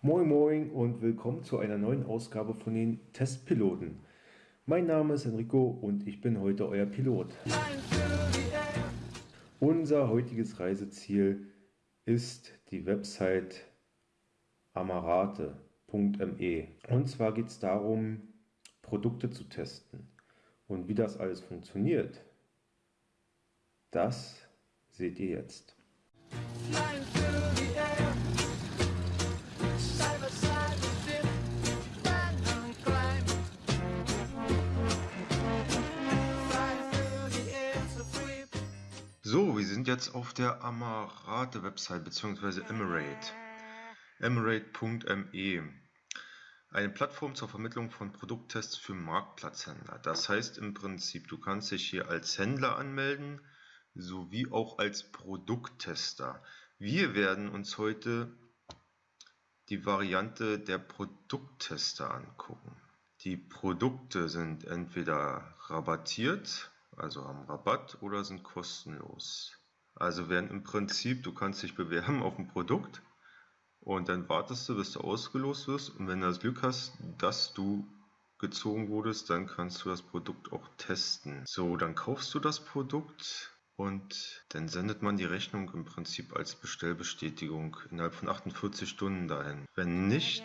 Moin Moin und willkommen zu einer neuen Ausgabe von den Testpiloten. Mein Name ist Enrico und ich bin heute euer Pilot. Unser heutiges Reiseziel ist die Website amarate.me. Und zwar geht es darum, Produkte zu testen. Und wie das alles funktioniert, das seht ihr jetzt. So, wir sind jetzt auf der Amarate Website bzw. Emirate. Emirate.me. Eine Plattform zur Vermittlung von Produkttests für Marktplatzhändler. Das heißt im Prinzip, du kannst dich hier als Händler anmelden, sowie auch als Produkttester. Wir werden uns heute die Variante der Produkttester angucken. Die Produkte sind entweder rabattiert also haben Rabatt oder sind kostenlos. Also werden im Prinzip, du kannst dich bewerben auf ein Produkt und dann wartest du, bis du ausgelost wirst und wenn du das Glück hast, dass du gezogen wurdest, dann kannst du das Produkt auch testen. So, dann kaufst du das Produkt und dann sendet man die Rechnung im Prinzip als Bestellbestätigung innerhalb von 48 Stunden dahin. Wenn nicht,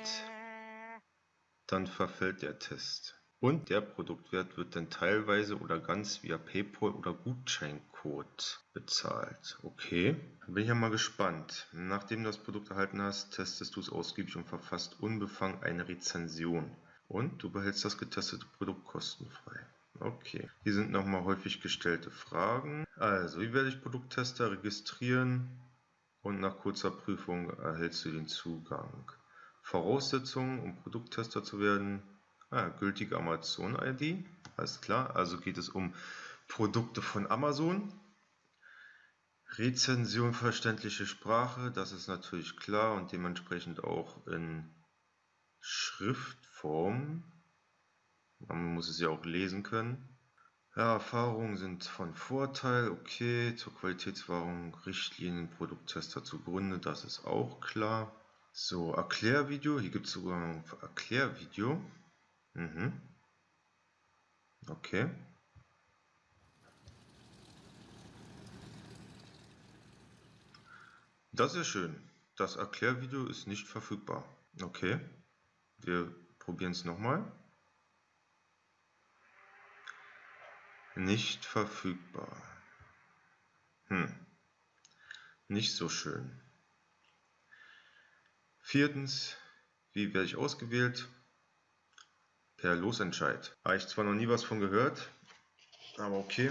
dann verfällt der Test. Und der Produktwert wird dann teilweise oder ganz via PayPal oder Gutscheincode bezahlt. Okay, bin ich ja mal gespannt. Nachdem du das Produkt erhalten hast, testest du es ausgiebig und verfasst unbefangen eine Rezension. Und du behältst das getestete Produkt kostenfrei. Okay, hier sind nochmal häufig gestellte Fragen. Also, wie werde ich Produkttester registrieren? Und nach kurzer Prüfung erhältst du den Zugang. Voraussetzungen, um Produkttester zu werden, Ah, gültige Amazon-ID, alles klar. Also geht es um Produkte von Amazon. Rezension verständliche Sprache, das ist natürlich klar und dementsprechend auch in Schriftform. Man muss es ja auch lesen können. Ja, Erfahrungen sind von Vorteil, okay, zur Qualitätswahrung Richtlinien Produkttester zugrunde, das ist auch klar. So, Erklärvideo, hier gibt es sogar ein Erklärvideo. Mhm. Okay. Das ist schön. Das Erklärvideo ist nicht verfügbar. Okay. Wir probieren es nochmal. Nicht verfügbar. Hm. Nicht so schön. Viertens, wie werde ich ausgewählt? Per Losentscheid. Habe ich zwar noch nie was von gehört, aber okay.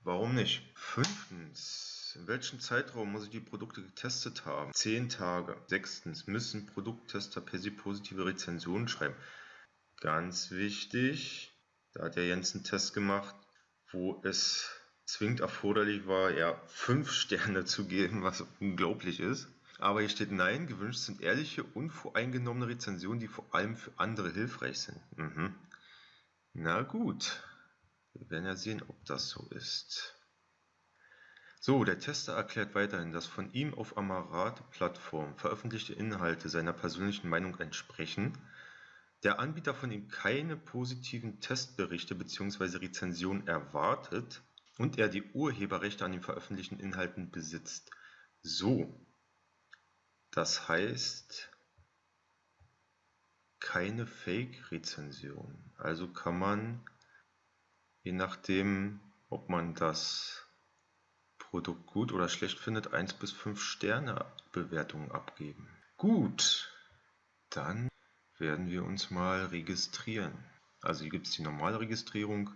Warum nicht? Fünftens. In welchem Zeitraum muss ich die Produkte getestet haben? Zehn Tage. Sechstens. Müssen Produkttester per se positive Rezensionen schreiben? Ganz wichtig. Da hat der Jens einen Test gemacht, wo es zwingend erforderlich war, ja, fünf Sterne zu geben, was unglaublich ist. Aber hier steht nein, gewünscht sind ehrliche, unvoreingenommene Rezensionen, die vor allem für andere hilfreich sind. Mhm. Na gut, wir werden ja sehen, ob das so ist. So, der Tester erklärt weiterhin, dass von ihm auf Amarat-Plattform veröffentlichte Inhalte seiner persönlichen Meinung entsprechen, der Anbieter von ihm keine positiven Testberichte bzw. Rezensionen erwartet und er die Urheberrechte an den veröffentlichten Inhalten besitzt. So, das heißt, keine Fake-Rezension. Also kann man, je nachdem, ob man das Produkt gut oder schlecht findet, 1 bis 5 Sterne Bewertungen abgeben. Gut, dann werden wir uns mal registrieren. Also hier gibt es die normale Registrierung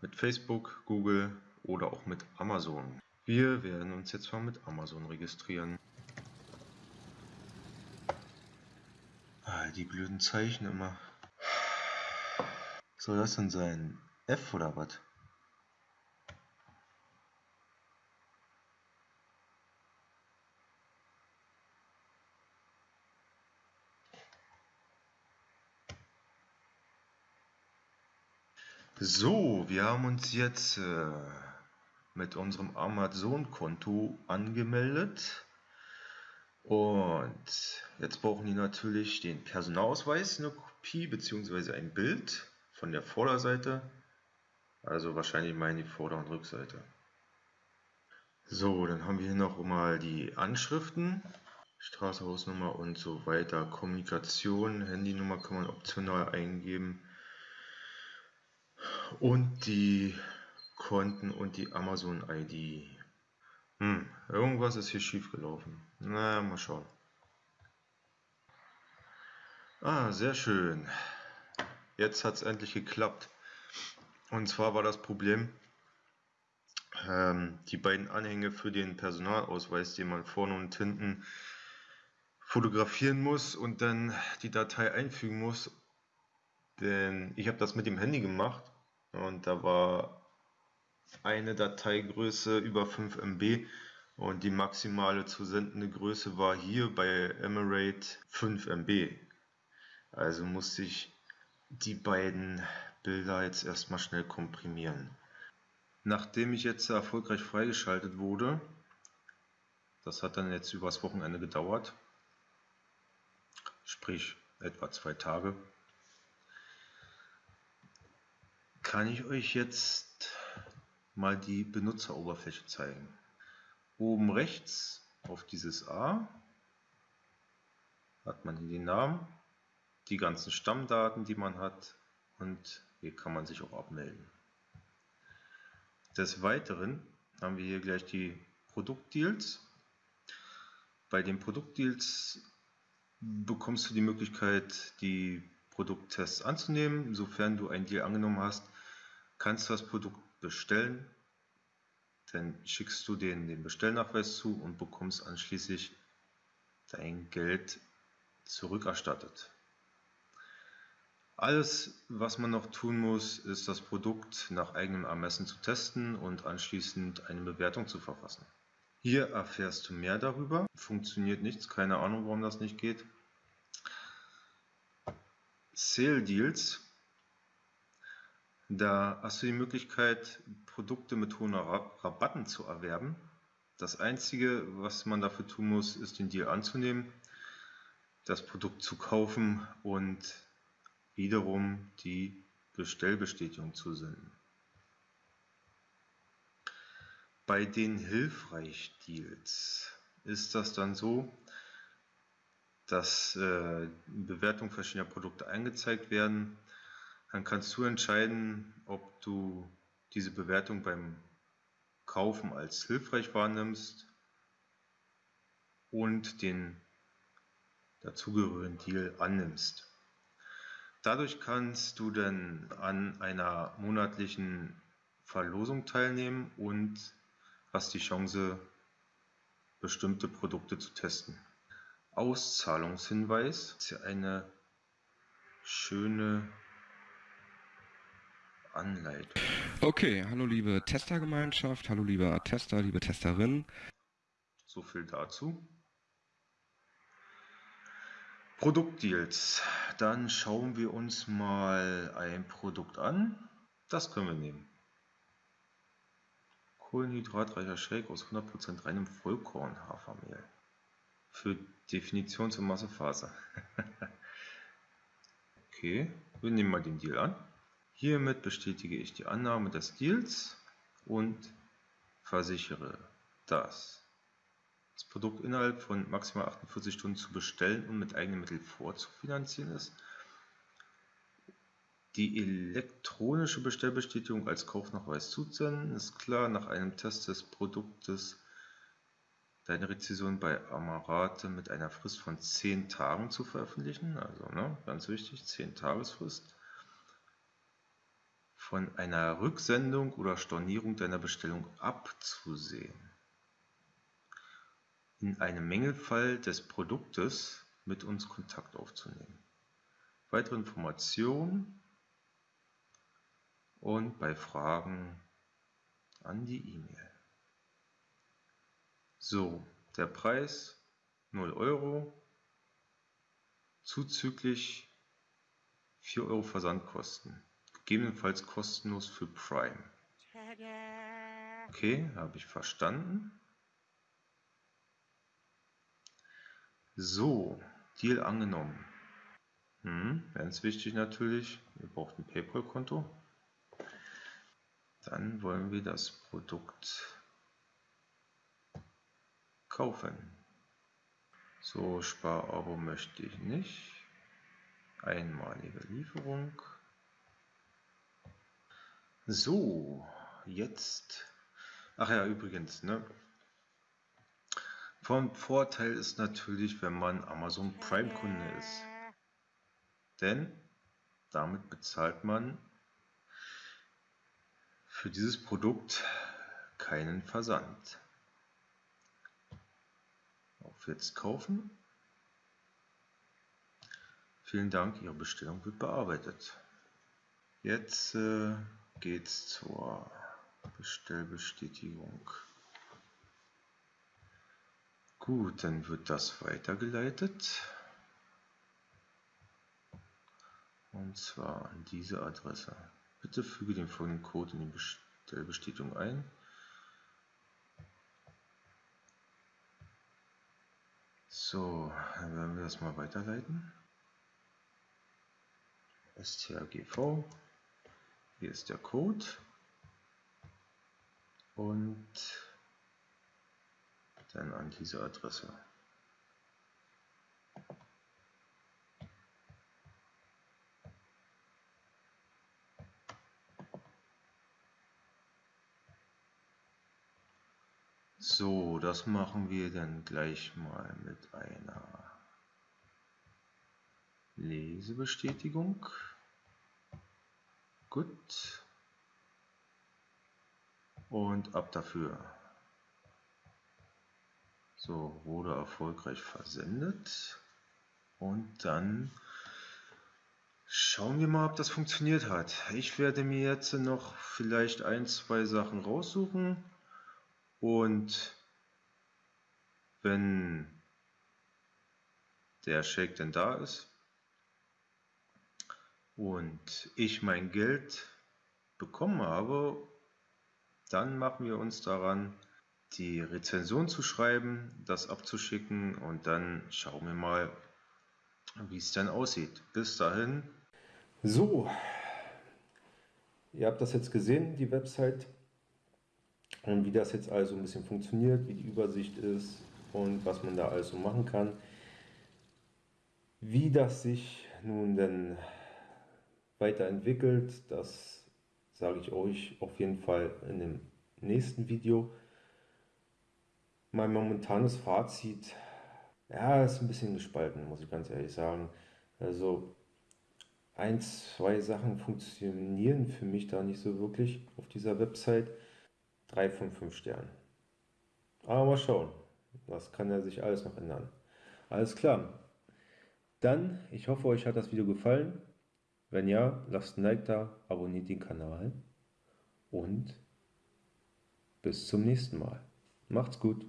mit Facebook, Google oder auch mit Amazon. Wir werden uns jetzt mal mit Amazon registrieren. Ah, die blöden Zeichen immer. Soll das denn sein? F oder was? So, wir haben uns jetzt äh, mit unserem Amazon-Konto angemeldet. Und jetzt brauchen die natürlich den Personalausweis, eine Kopie bzw. ein Bild von der Vorderseite. Also wahrscheinlich mal die Vorder- und Rückseite. So, dann haben wir hier noch mal die Anschriften. Straße, Hausnummer und so weiter. Kommunikation, Handynummer kann man optional eingeben. Und die Konten und die Amazon-ID. Hm, irgendwas ist hier schief gelaufen. Na, mal schauen. Ah, sehr schön. Jetzt hat es endlich geklappt. Und zwar war das Problem, ähm, die beiden Anhänge für den Personalausweis, den man vorne und hinten fotografieren muss und dann die Datei einfügen muss. Denn ich habe das mit dem Handy gemacht und da war eine Dateigröße über 5 MB und die maximale zu sendende Größe war hier bei Emirate 5 MB. Also musste ich die beiden Bilder jetzt erstmal schnell komprimieren. Nachdem ich jetzt erfolgreich freigeschaltet wurde, das hat dann jetzt übers Wochenende gedauert, sprich etwa zwei Tage, kann ich euch jetzt mal die Benutzeroberfläche zeigen. Oben rechts auf dieses A hat man hier den Namen, die ganzen Stammdaten, die man hat und hier kann man sich auch abmelden. Des Weiteren haben wir hier gleich die Produktdeals. Bei den Produktdeals bekommst du die Möglichkeit, die Produkttests anzunehmen. Sofern du ein Deal angenommen hast, kannst du das Produkt bestellen. Dann schickst du denen den Bestellnachweis zu und bekommst anschließend dein Geld zurückerstattet. Alles, was man noch tun muss, ist das Produkt nach eigenem Ermessen zu testen und anschließend eine Bewertung zu verfassen. Hier erfährst du mehr darüber. Funktioniert nichts, keine Ahnung, warum das nicht geht. Sale Deals. Da hast du die Möglichkeit, Produkte mit hohen Rabatten zu erwerben. Das Einzige, was man dafür tun muss, ist den Deal anzunehmen, das Produkt zu kaufen und wiederum die Bestellbestätigung zu senden. Bei den Hilfreich-Deals ist das dann so, dass äh, Bewertungen verschiedener Produkte angezeigt werden. Dann kannst du entscheiden, ob du diese Bewertung beim Kaufen als hilfreich wahrnimmst und den dazugehörigen Deal annimmst. Dadurch kannst du dann an einer monatlichen Verlosung teilnehmen und hast die Chance, bestimmte Produkte zu testen. Auszahlungshinweis ist ja eine schöne Anleitung. Okay, hallo liebe Testergemeinschaft, hallo lieber Tester, liebe Testerin. So viel dazu. Produktdeals. Dann schauen wir uns mal ein Produkt an. Das können wir nehmen. Kohlenhydratreicher Shake aus 100% reinem Vollkornhafermehl. Für Definitions- und Massephase. okay, wir nehmen mal den Deal an. Hiermit bestätige ich die Annahme des Deals und versichere, dass das Produkt innerhalb von maximal 48 Stunden zu bestellen und mit eigenen Mitteln vorzufinanzieren ist. Die elektronische Bestellbestätigung als Kaufnachweis zuzusenden ist klar, nach einem Test des Produktes deine Rezession bei Amarate mit einer Frist von 10 Tagen zu veröffentlichen, also ne, ganz wichtig, 10 Tagesfrist, von einer Rücksendung oder Stornierung deiner Bestellung abzusehen in einem Mängelfall des Produktes mit uns Kontakt aufzunehmen. Weitere Informationen und bei Fragen an die E-Mail. So, der Preis 0 Euro, zuzüglich 4 Euro Versandkosten, gegebenenfalls kostenlos für Prime. Okay, habe ich verstanden. So, Deal angenommen. Hm, ganz wichtig natürlich, ihr braucht ein PayPal-Konto. Dann wollen wir das Produkt kaufen. So, Sparabo möchte ich nicht. Einmalige Lieferung. So, jetzt. Ach ja, übrigens, ne? Vom Vorteil ist natürlich, wenn man Amazon Prime Kunde ist. Denn damit bezahlt man für dieses Produkt keinen Versand. Auf jetzt kaufen. Vielen Dank, Ihre Bestellung wird bearbeitet. Jetzt äh, es zur Bestellbestätigung. Gut, dann wird das weitergeleitet. Und zwar an diese Adresse. Bitte füge den folgenden Code in die Bestellbestätigung ein. So, dann werden wir das mal weiterleiten. strgv, hier ist der Code und dann an diese Adresse. So, das machen wir dann gleich mal mit einer Lesebestätigung. Gut. Und ab dafür. So, wurde erfolgreich versendet. Und dann schauen wir mal, ob das funktioniert hat. Ich werde mir jetzt noch vielleicht ein, zwei Sachen raussuchen und wenn der Shake denn da ist und ich mein Geld bekommen habe, dann machen wir uns daran, die Rezension zu schreiben, das abzuschicken und dann schauen wir mal, wie es dann aussieht. Bis dahin. So, ihr habt das jetzt gesehen, die Website und wie das jetzt also ein bisschen funktioniert, wie die Übersicht ist und was man da also machen kann. Wie das sich nun denn weiterentwickelt, das sage ich euch auf jeden Fall in dem nächsten Video. Mein momentanes Fazit, ja, ist ein bisschen gespalten, muss ich ganz ehrlich sagen. Also ein, zwei Sachen funktionieren für mich da nicht so wirklich auf dieser Website. 3 von 5 Sternen. Aber mal schauen. Das kann ja sich alles noch ändern. Alles klar. Dann, ich hoffe, euch hat das Video gefallen. Wenn ja, lasst ein Like da, abonniert den Kanal und bis zum nächsten Mal. Macht's gut.